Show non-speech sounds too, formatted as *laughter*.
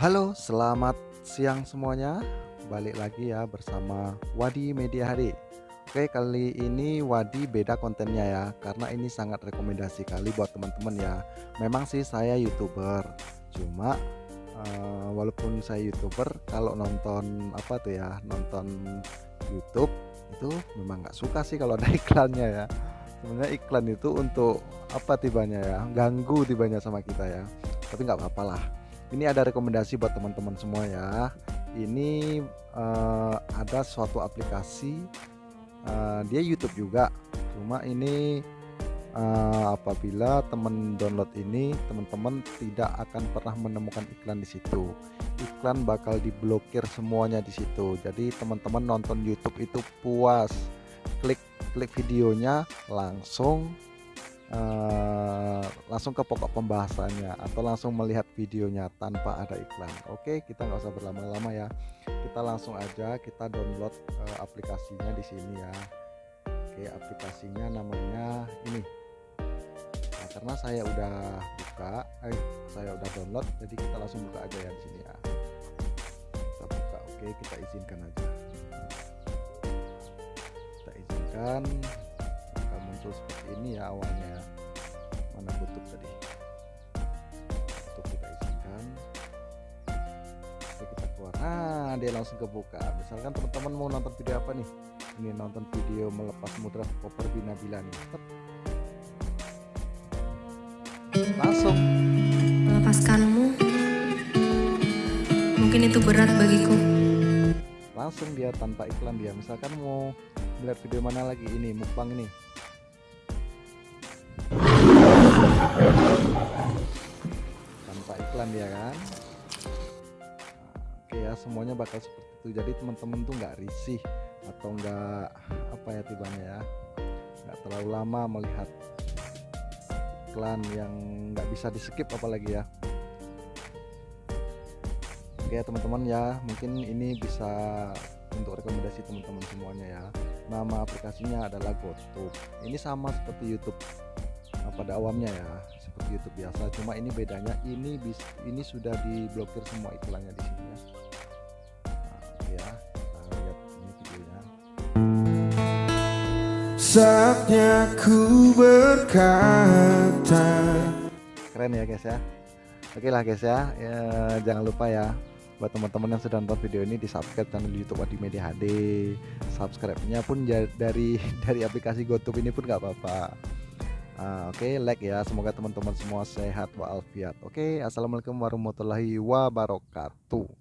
Halo, selamat siang semuanya. Balik lagi ya bersama Wadi Media HD. Oke, kali ini Wadi beda kontennya ya, karena ini sangat rekomendasi kali buat teman-teman ya. Memang sih saya YouTuber, cuma uh, walaupun saya YouTuber, kalau nonton apa tuh ya, nonton YouTube itu memang nggak suka sih kalau *laughs* ada iklannya ya. Sebenarnya iklan itu untuk apa tibanya ya, ganggu tibanya sama kita ya. Tapi nggak apa-apa lah ini ada rekomendasi buat teman-teman semua ya. Ini uh, ada suatu aplikasi uh, dia YouTube juga. Cuma ini uh, apabila teman download ini teman-teman tidak akan pernah menemukan iklan di situ. Iklan bakal diblokir semuanya di situ. Jadi teman-teman nonton YouTube itu puas. Klik klik videonya langsung uh, langsung ke pokok pembahasannya atau langsung melihat videonya tanpa ada iklan. Oke kita nggak usah berlama-lama ya. Kita langsung aja kita download uh, aplikasinya di sini ya. Oke aplikasinya namanya ini. Nah, karena saya udah buka eh, saya udah download jadi kita langsung buka aja ya di sini ya. Kita buka oke kita izinkan aja. Kita izinkan ini ya awalnya ya. mana tutup tadi? Tutup kita izinkan Oke, kita keluar. Nah dia langsung kebuka. Misalkan teman-teman mau nonton video apa nih? Ini nonton video melepas mudra koper bina bila nih. Tep. langsung. Melepaskanmu. Mungkin itu berat bagiku. Langsung dia tanpa iklan dia. Misalkan mau melihat video mana lagi? Ini mukbang ini iklan ya kan? Oke ya semuanya bakal seperti itu. Jadi teman-teman tuh nggak risih atau nggak apa ya tibanya ya? Nggak terlalu lama melihat iklan yang nggak bisa di skip apalagi ya. Oke ya teman-teman ya mungkin ini bisa untuk rekomendasi teman-teman semuanya ya. Nama aplikasinya adalah GoTube. Ini sama seperti YouTube pada awamnya ya seperti YouTube biasa. Cuma ini bedanya ini bis ini sudah diblokir semua iklannya di sini ya. Nah, ya kita lihat ini videonya. Saatnya ku berkata keren ya guys ya. Oke lah guys ya, ya jangan lupa ya buat teman-teman yang sudah nonton video ini di subscribe channel YouTube Wadi Media HD subscribe-nya pun dari *laughs* dari aplikasi GoTube ini pun nggak apa-apa Ah, Oke, okay, like ya. Semoga teman-teman semua sehat walafiat. Oke, okay, assalamualaikum warahmatullahi wabarakatuh.